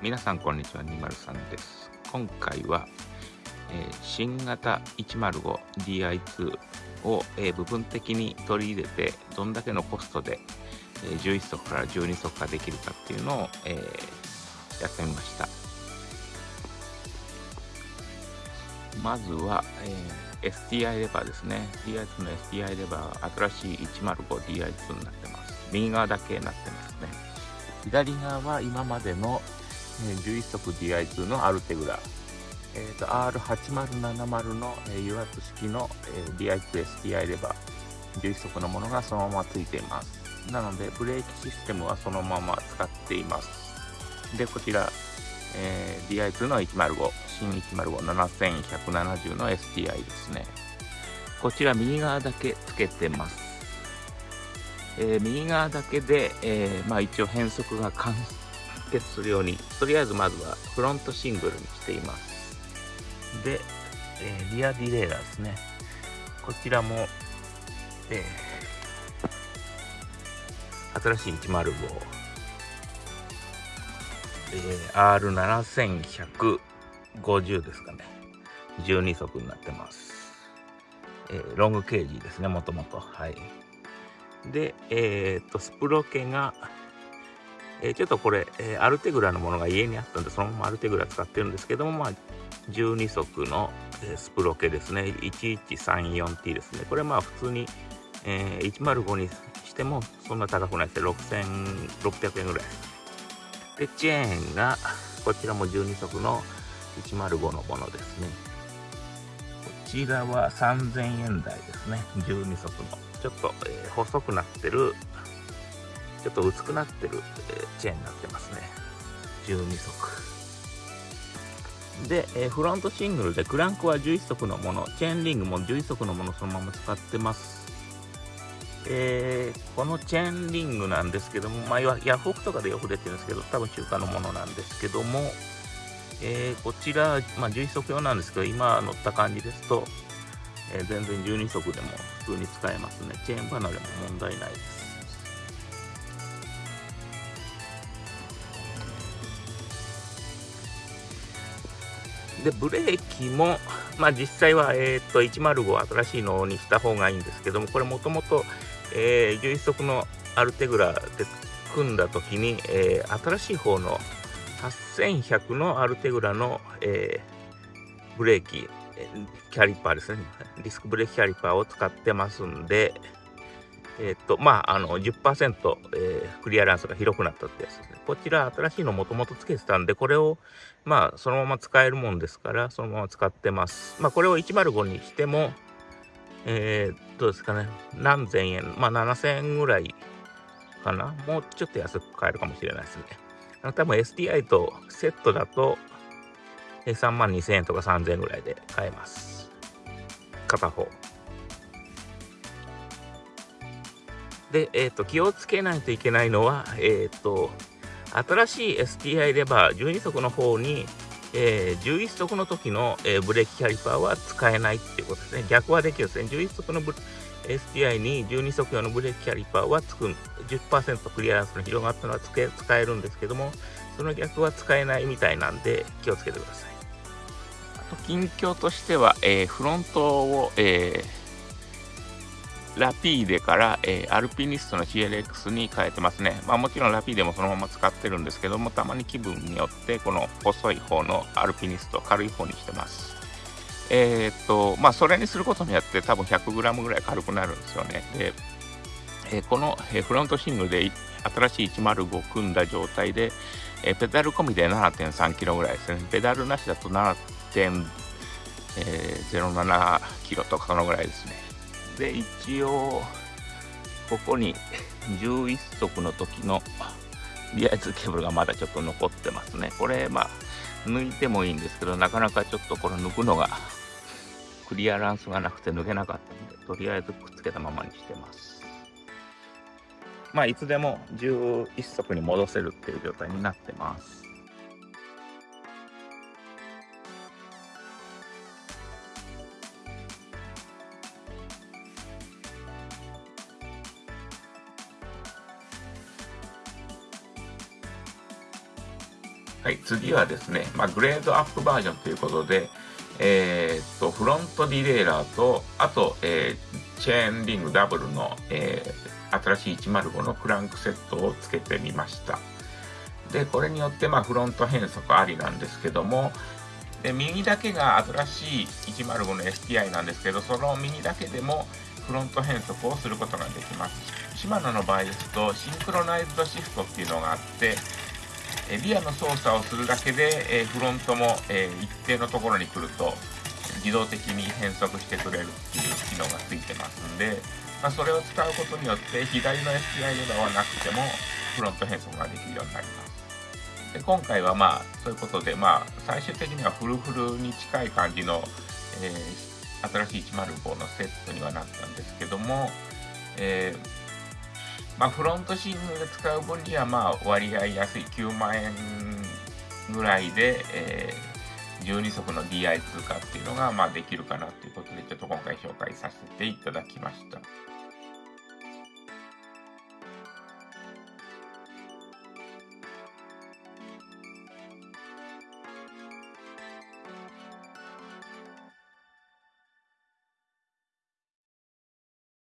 皆さんこんにちは203です。今回は、えー、新型 105DI2 を、えー、部分的に取り入れてどんだけのコストで、えー、11足から12足化できるかっていうのを、えー、やってみました。まずは、えー、STI レバーですね。DI2 の STI レバー新しい 105DI2 になってます。右側だけになってますね。左側は今までの11速 DI2 のアルテグラ、えーと、R8070 の、え油圧式の、え DI2STI レバー。11速のものがそのままついています。なのでブレーキシステムはそのまま使っています。でこちら、えー、DI2 の105新1057170の STI ですね。こちら右側だけつけてます。えー、右側だけで、えー、まあ、一応変速が完成。結するようにとりあえずまずはフロントシングルにしています。で、えー、リアディレイラーですね。こちらも、え新しい105、え R7150 ですかね。12速になってます、えロングケージですねもともと。はい。で、えー、っと、スプロケが、え、ちょっとこれ、え、アルテグラのものが家にあったんで、そのままアルテグラ使ってるんですけども、まあ、12足の、えスプロケですね。1134T ですね。これまあ普通に、え105にしてもそんな高くないですね。6600円ぐらい。で、チェーンが、こちらも12足の105のものですね。こちらは3000円台ですね。12足の。ちょっと、えー、細くなってる、ちょっと薄くなってる、え、チェーンになってますね。12足。で、え、フロントシングルでクランクは11足のもの、チェーンリングも11足のものそのまま使ってます。えー、このチェーンリングなんですけども、まあ、ヤフオクとかでよく出てるんですけど、多分中華のものなんですけども、えー、こちら、まあ、11足用なんですけど、今乗った感じですと、えー、全然12足でも普通に使えますね。チェーン離れも問題ないです。で、ブレーキも、まあ実際は、え、ー、と、105新しいのにした方がいいんですけども、これもともと、11足のアルテグラで組んだ時に、えー、新しい方の8100のアルテグラの、えー、ブレーキ、キャリパーですね。ディスクブレーキキャリパーを使ってますんで、えっ、と、まあ、あの10%、えー、クリアランスが広くなったってやつですね。こちら新しいのもともとつけてたんで、これを、まあ、そのまま使えるもんですから、そのまま使ってます。まあ、これを105にしても、えー、どうですかね、何千円、まあ、7000円ぐらいかな。もうちょっと安く買えるかもしれないですね。あの多分 STI とセットだと、3万2000円とか3000円ぐらいで買えます。片方。で、えっ、ー、と、気をつけないといけないのは、えっ、ー、と、新しい STI レバー12足の方に、えー、11足の時の、えー、ブレーキキャリパーは使えないっていうことですね。逆はできるんですね。11足の STI に12足用のブレーキキャリパーはつく10%クリアランスの広がったのは使えるんですけども、その逆は使えないみたいなんで気をつけてください。と近況としては、えー、フロントを、えー、ラピーデから、えー、アルピニストの CLX に変えてますね。まあもちろんラピーデもそのまま使ってるんですけども、たまに気分によってこの細い方のアルピニスト、軽い方にしてます。えっと、まあそれにすることによって多分 100g ぐらい軽くなるんですよね。で、えこの、えフロントシングルで新しい105組んだ状態で、えペダル込みで 7.3kg ぐらいですね。ペダルなしだと7.07キロとかそのぐらいですね。で、一応、ここに11足の時のリアイズケーブルがまだちょっと残ってますね。これ、まあ、抜いてもいいんですけど、なかなかちょっとこれ抜くのがクリアランスがなくて抜けなかったんで、とりあえずくっつけたままにしてます。まあ、いつでも11足に戻せるっていう状態になってます。はい、次はですね、まあ、グレードアップバージョンということで、えー、っと、フロントディレイラーと、あと、えー、チェーンリングダブルの、えー、新しい105のクランクセットをつけてみました。で、これによって、まあ、フロント変速ありなんですけども、で右だけが新しい105の STI なんですけど、その右だけでもフロント変速をすることができます。シマノの場合ですと、シンクロナイズドシフトっていうのがあって、リアの操作をするだけで、えフロントも、え一定のところに来ると自動的に変速してくれるっていう機能がついてますんで、まあ、それを使うことによって左の SPI レバーはなくてもフロント変速ができるようになります。で今回はまあそういうことで、まあ、最終的にはフルフルに近い感じの、えー、新しい105のセットにはなったんですけども、えーまあ、フロントシームで使う分には、まあ、割合安い9万円ぐらいで、えー、12足の DI 通貨っていうのが、まあ、できるかなということで、ちょっと今回紹介させていただきました。